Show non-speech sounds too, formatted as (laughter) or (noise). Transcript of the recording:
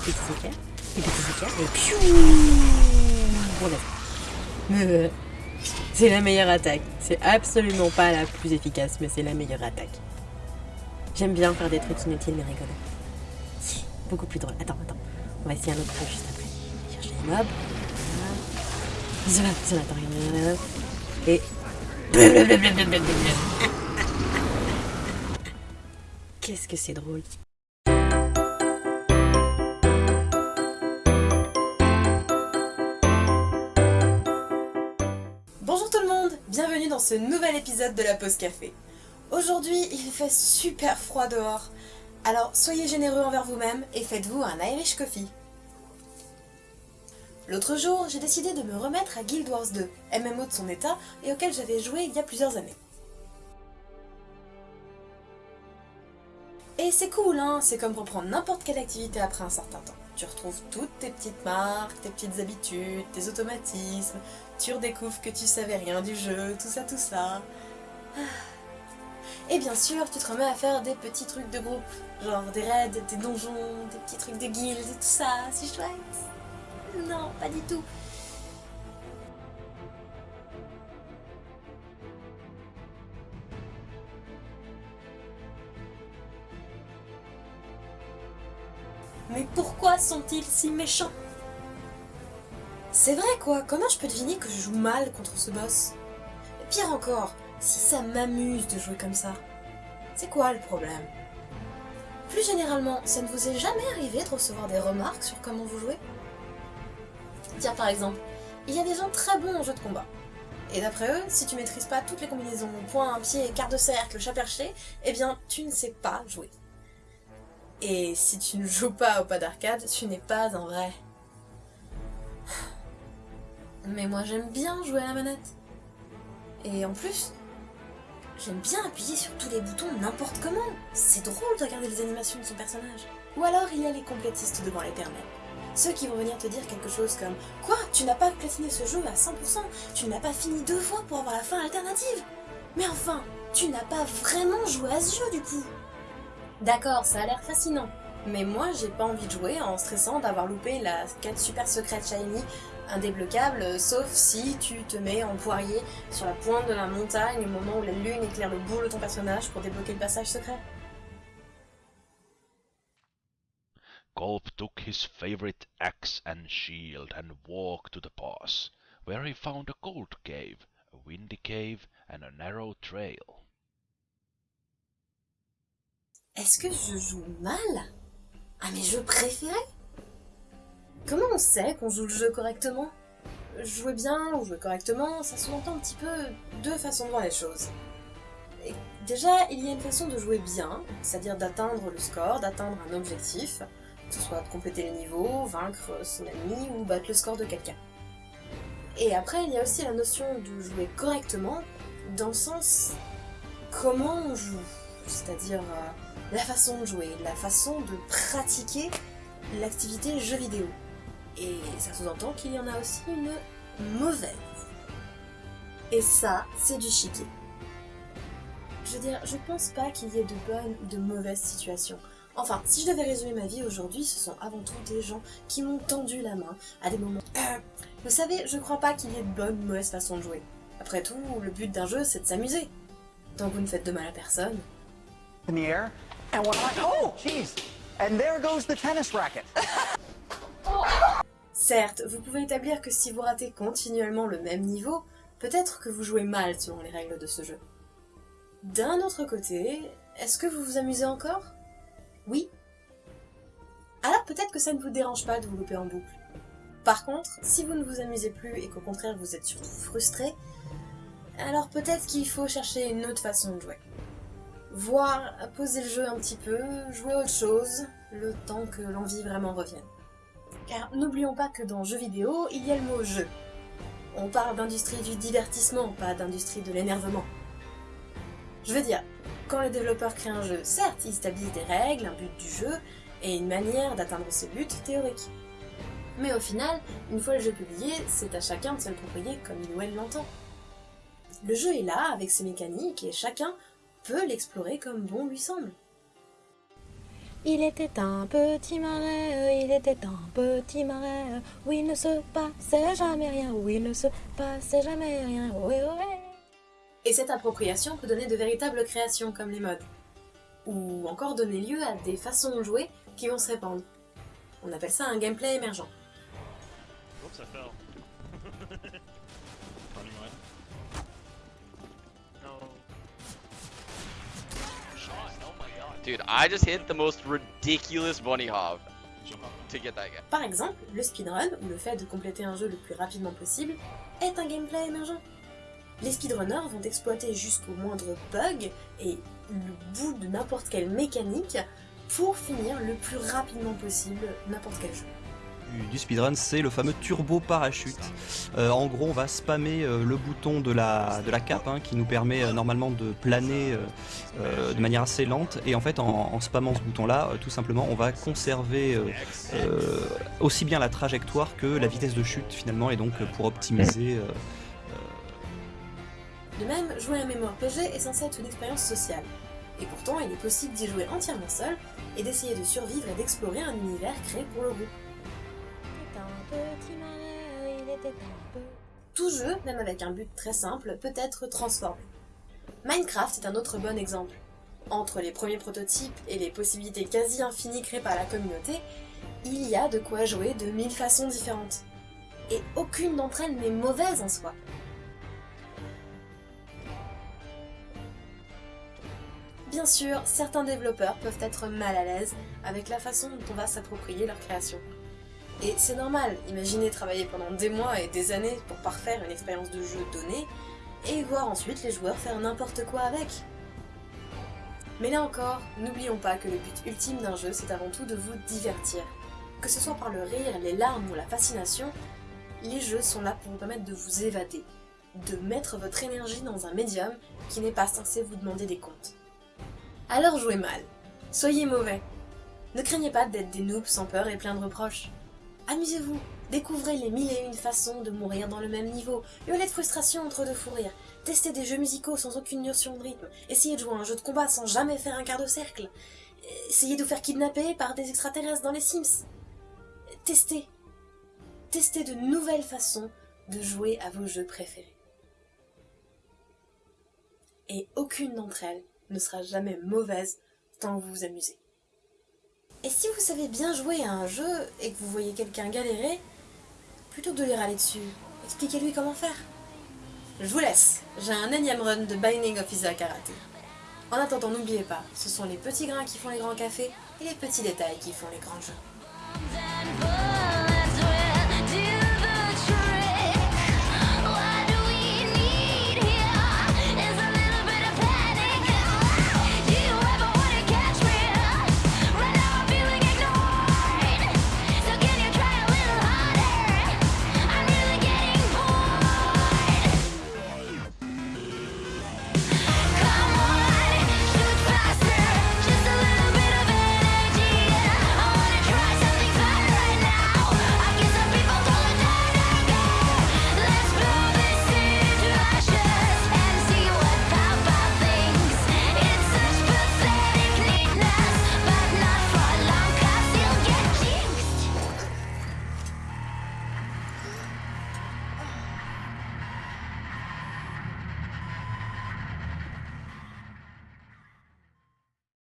petits éclairs, les petits éclairs, et piou fait. C'est la meilleure attaque. C'est absolument pas la plus efficace, mais c'est la meilleure attaque. J'aime bien faire des trucs inutiles mais rigolos. Si, beaucoup plus drôle. Attends, attends. On va essayer un autre truc juste après. Chercher Et... Qu'est-ce que c'est drôle. Bienvenue dans ce nouvel épisode de la pause café. Aujourd'hui, il fait super froid dehors, alors soyez généreux envers vous-même et faites-vous un Irish Coffee. L'autre jour, j'ai décidé de me remettre à Guild Wars 2, MMO de son état et auquel j'avais joué il y a plusieurs années. Et c'est cool, hein c'est comme reprendre n'importe quelle activité après un certain temps. Tu retrouves toutes tes petites marques, tes petites habitudes, tes automatismes, tu redécouvres que tu savais rien du jeu, tout ça, tout ça. Ah. Et bien sûr, tu te remets à faire des petits trucs de groupe, genre des raids, des donjons, des petits trucs de guildes tout ça, c'est chouette. Non, pas du tout. Mais pourquoi sont-ils si méchants? C'est vrai quoi, comment je peux deviner que je joue mal contre ce boss? Pire encore, si ça m'amuse de jouer comme ça, c'est quoi le problème? Plus généralement, ça ne vous est jamais arrivé de recevoir des remarques sur comment vous jouez? Tiens par exemple, il y a des gens très bons en jeu de combat. Et d'après eux, si tu maîtrises pas toutes les combinaisons, point, pied, quart de cercle, chat perché, eh bien tu ne sais pas jouer. Et si tu ne joues pas au pas d'arcade, tu n'es pas un vrai. Mais moi j'aime bien jouer à la manette. Et en plus, j'aime bien appuyer sur tous les boutons n'importe comment. C'est drôle de regarder les animations de son personnage. Ou alors il y a les complétistes devant l'éternel. Ceux qui vont venir te dire quelque chose comme « Quoi? Tu n'as pas platiné ce jeu à 100% Tu n'as pas fini deux fois pour avoir la fin alternative? Mais enfin, tu n'as pas vraiment joué à ce jeu du coup !» D'accord, ça a l'air fascinant. Mais moi, j'ai pas envie de jouer en stressant d'avoir loupé la quête super secrète shiny indébloquable, sauf si tu te mets en poirier sur la pointe de la montagne au moment où la lune éclaire le bout de ton personnage pour débloquer le passage secret. Golp took his favorite axe and shield and walked to the pass, where he found a gold cave, a windy cave, and a narrow trail. Est-ce que je joue mal? À mes jeux préférés Comment on sait qu'on joue le jeu correctement? Jouer bien ou jouer correctement, ça sous-entend un petit peu deux façons de voir les choses. déjà, il y a une façon de jouer bien, c'est-à-dire d'atteindre le score, d'atteindre un objectif, que ce soit de compléter les niveaux, vaincre son ennemi ou battre le score de quelqu'un. Et après, il y a aussi la notion de jouer correctement, dans le sens comment on joue, c'est-à-dire euh, la façon de jouer, la façon de pratiquer l'activité jeu vidéo. Et ça sous-entend qu'il y en a aussi une mauvaise. Et ça, c'est du chiquet. Je veux dire, je pense pas qu'il y ait de bonnes ou de mauvaises situations. Enfin, si je devais résumer ma vie aujourd'hui, ce sont avant tout des gens qui m'ont tendu la main à des moments... Euh, vous savez, je crois pas qu'il y ait de bonnes ou mauvaises façons de jouer. Après tout, le but d'un jeu, c'est de s'amuser. Tant que vous ne faites de mal à personne. And. Oh, jeez! And there goes the tennis racket. (laughs) Certes, vous pouvez établir que si vous ratez continuellement le même niveau, peut-être que vous jouez mal selon les règles de ce jeu. D'un autre côté, est-ce que vous vous amusez encore? Oui Alors peut-être que ça ne vous dérange pas de vous louper en boucle. Par contre, si vous ne vous amusez plus et qu'au contraire vous êtes surtout frustré, alors peut-être qu'il faut chercher une autre façon de jouer. Voir, poser le jeu un petit peu, jouer autre chose, le temps que l'envie vraiment revienne. Car n'oublions pas que dans jeu vidéo, il y a le mot jeu. On parle d'industrie du divertissement, pas d'industrie de l'énervement. Je veux dire, quand les développeurs créent un jeu, certes, ils établissent des règles, un but du jeu, et une manière d'atteindre ce but théorique. Mais au final, une fois le jeu publié, c'est à chacun de se l'approprier comme il ou elle l'entend. Le jeu est là, avec ses mécaniques, et chacun peut l'explorer comme bon lui semble. Il était un petit marais, il était un petit marais, où il ne se passait jamais rien, où il ne se passait jamais rien, ouais, ouais. Et cette appropriation peut donner de véritables créations comme les modes. Ou encore donner lieu à des façons de jouer qui vont se répandre. On appelle ça un gameplay émergent. Oups, (laughs) Dude, I just hit the most ridiculous bunny hop to get that guy. Par exemple, le speedrun, ou le fait de compléter un jeu le plus rapidement possible, est un gameplay émergent. Les speedrunners vont exploiter jusqu'au moindre bug et le bout de n'importe quelle mécanique pour finir le plus rapidement possible n'importe quel jeu. Du, speedrun, c'est le fameux turbo parachute. Euh, en gros, on va spammer euh, le bouton de la, de cape hein, qui nous permet euh, normalement de planer de manière assez lente. Et en fait, en, spammant ce bouton-là, tout simplement, on va conserver aussi bien la trajectoire que la vitesse de chute finalement, et donc pour optimiser. De même, jouer à un MMORPG est censé être une expérience sociale. Et pourtant, il est possible d'y jouer entièrement seul et d'essayer de survivre et d'explorer un univers créé pour le groupe. Tout jeu, même avec un but très simple, peut être transformé. Minecraft est un autre bon exemple. Entre les premiers prototypes et les possibilités quasi infinies créées par la communauté, il y a de quoi jouer de mille façons différentes. Et aucune d'entre elles n'est mauvaise en soi. Bien sûr, certains développeurs peuvent être mal à l'aise avec la façon dont on va s'approprier leur création. Et c'est normal, imaginez travailler pendant des mois et des années pour parfaire une expérience de jeu donnée, et voir ensuite les joueurs faire n'importe quoi avec. Mais là encore, n'oublions pas que le but ultime d'un jeu, c'est avant tout de vous divertir. Que ce soit par le rire, les larmes ou la fascination, les jeux sont là pour vous permettre de vous évader, de mettre votre énergie dans un médium qui n'est pas censé vous demander des comptes. Alors jouez mal, soyez mauvais. Ne craignez pas d'être des noobs sans peur et plein de reproches. Amusez-vous, découvrez les mille et une façons de mourir dans le même niveau, hurlez de frustration entre deux fous rires, testez des jeux musicaux sans aucune notion de rythme, essayez de jouer à un jeu de combat sans jamais faire un quart de cercle, essayez de vous faire kidnapper par des extraterrestres dans les Sims. Testez. Testez de nouvelles façons de jouer à vos jeux préférés. Et aucune d'entre elles ne sera jamais mauvaise tant vous vous amusez. Et si vous savez bien jouer à un jeu et que vous voyez quelqu'un galérer, plutôt que de lui râler dessus, expliquez-lui comment faire. Je vous laisse, j'ai un énième run de Binding of Isaac à. En attendant, n'oubliez pas, ce sont les petits grains qui font les grands cafés et les petits détails qui font les grands jeux.